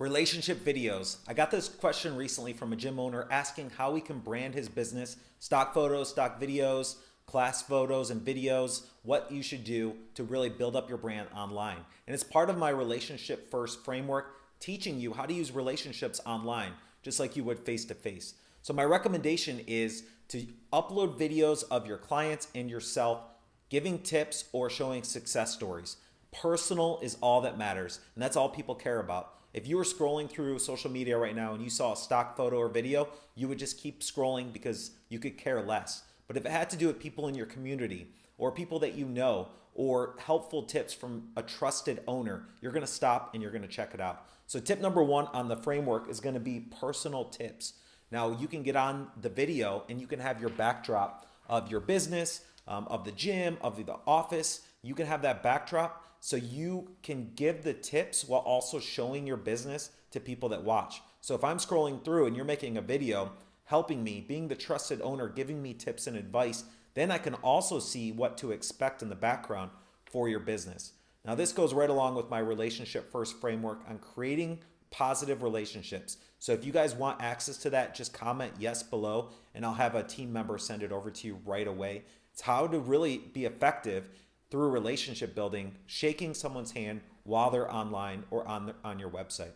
Relationship videos. I got this question recently from a gym owner asking how he can brand his business, stock photos, stock videos, class photos and videos, what you should do to really build up your brand online. And it's part of my relationship first framework, teaching you how to use relationships online, just like you would face to face. So my recommendation is to upload videos of your clients and yourself, giving tips or showing success stories. Personal is all that matters, and that's all people care about. If you were scrolling through social media right now and you saw a stock photo or video, you would just keep scrolling because you could care less. But if it had to do with people in your community or people that you know or helpful tips from a trusted owner, you're gonna stop and you're gonna check it out. So tip number one on the framework is gonna be personal tips. Now you can get on the video and you can have your backdrop of your business, um, of the gym, of the office. You can have that backdrop so you can give the tips while also showing your business to people that watch. So if I'm scrolling through and you're making a video helping me, being the trusted owner, giving me tips and advice, then I can also see what to expect in the background for your business. Now this goes right along with my relationship first framework on creating positive relationships. So if you guys want access to that, just comment yes below and I'll have a team member send it over to you right away. It's how to really be effective through relationship building, shaking someone's hand while they're online or on, the, on your website.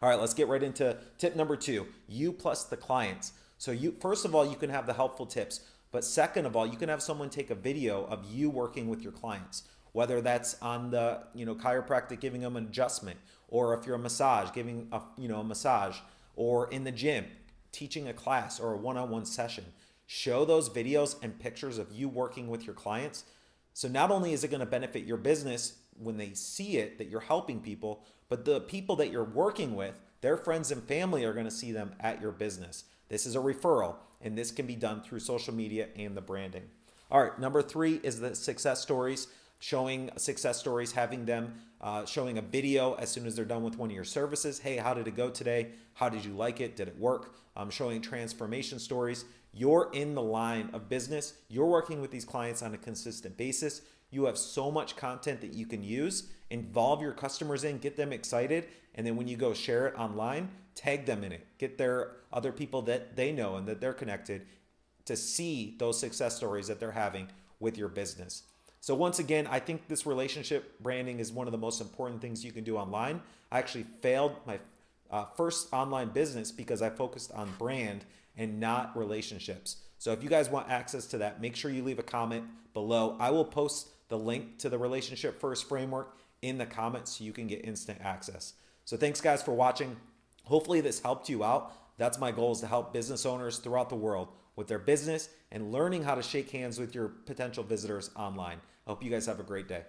All right, let's get right into tip number two, you plus the clients. So you first of all, you can have the helpful tips, but second of all, you can have someone take a video of you working with your clients, whether that's on the you know chiropractic giving them an adjustment, or if you're a massage giving a you know a massage, or in the gym teaching a class or a one-on-one -on -one session. Show those videos and pictures of you working with your clients so not only is it going to benefit your business when they see it that you're helping people, but the people that you're working with, their friends and family are going to see them at your business. This is a referral, and this can be done through social media and the branding. All right, number three is the success stories, showing success stories, having them uh, showing a video as soon as they're done with one of your services. Hey, how did it go today? How did you like it? Did it work? Um, showing transformation stories. You're in the line of business. You're working with these clients on a consistent basis. You have so much content that you can use. Involve your customers in, get them excited, and then when you go share it online, tag them in it. Get their other people that they know and that they're connected to see those success stories that they're having with your business. So once again, I think this relationship branding is one of the most important things you can do online. I actually failed my uh, first online business because I focused on brand and not relationships. So if you guys want access to that, make sure you leave a comment below. I will post the link to the relationship first framework in the comments so you can get instant access. So thanks guys for watching. Hopefully this helped you out. That's my goal is to help business owners throughout the world with their business and learning how to shake hands with your potential visitors online. I hope you guys have a great day.